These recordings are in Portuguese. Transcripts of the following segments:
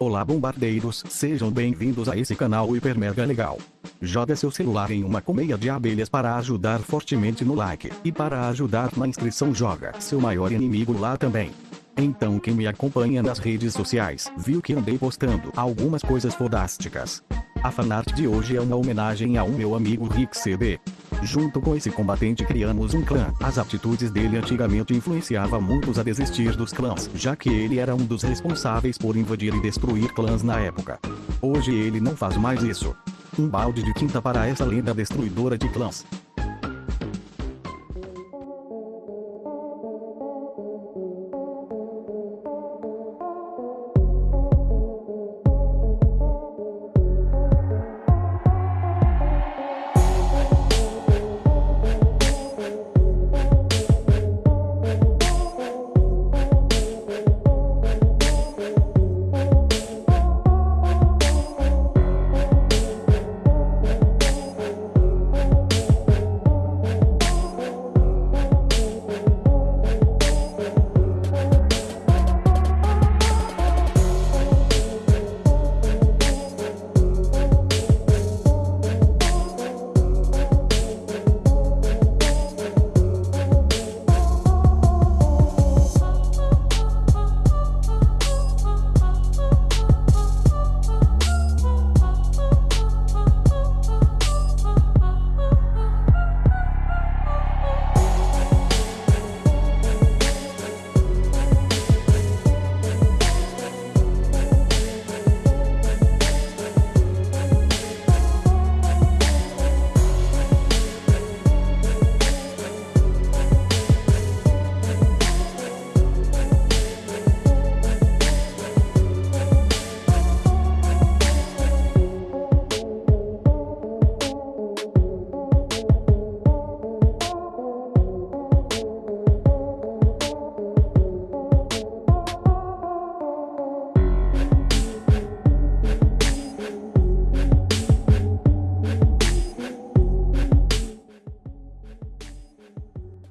Olá bombardeiros, sejam bem-vindos a esse canal hiper mega legal. Joga seu celular em uma colmeia de abelhas para ajudar fortemente no like, e para ajudar na inscrição joga seu maior inimigo lá também. Então quem me acompanha nas redes sociais, viu que andei postando algumas coisas fodásticas. A fanart de hoje é uma homenagem ao meu amigo Rick CB. Junto com esse combatente criamos um clã. As atitudes dele antigamente influenciavam muitos a desistir dos clãs, já que ele era um dos responsáveis por invadir e destruir clãs na época. Hoje ele não faz mais isso. Um balde de tinta para essa lenda destruidora de clãs.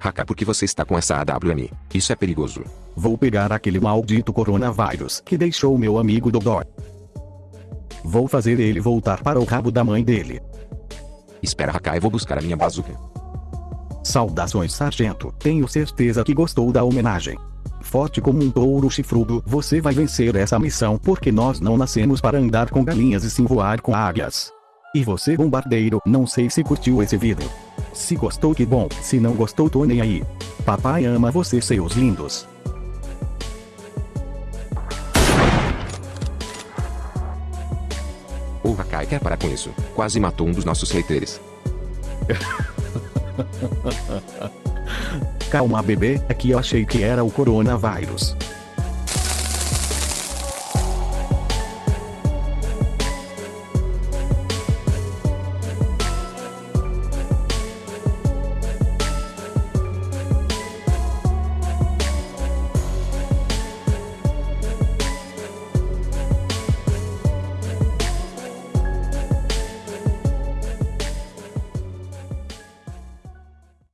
Haka porque você está com essa AWM. Isso é perigoso. Vou pegar aquele maldito coronavírus que deixou meu amigo Dodó. Vou fazer ele voltar para o rabo da mãe dele. Espera Haka eu vou buscar a minha bazuca. Saudações sargento, tenho certeza que gostou da homenagem. Forte como um touro chifrudo, você vai vencer essa missão porque nós não nascemos para andar com galinhas e sim voar com águias. E você bombardeiro, não sei se curtiu esse vídeo. Se gostou que bom, se não gostou tô nem aí. Papai ama você seus lindos. O Hakai quer parar com isso. Quase matou um dos nossos haters. Calma bebê, é que eu achei que era o coronavírus.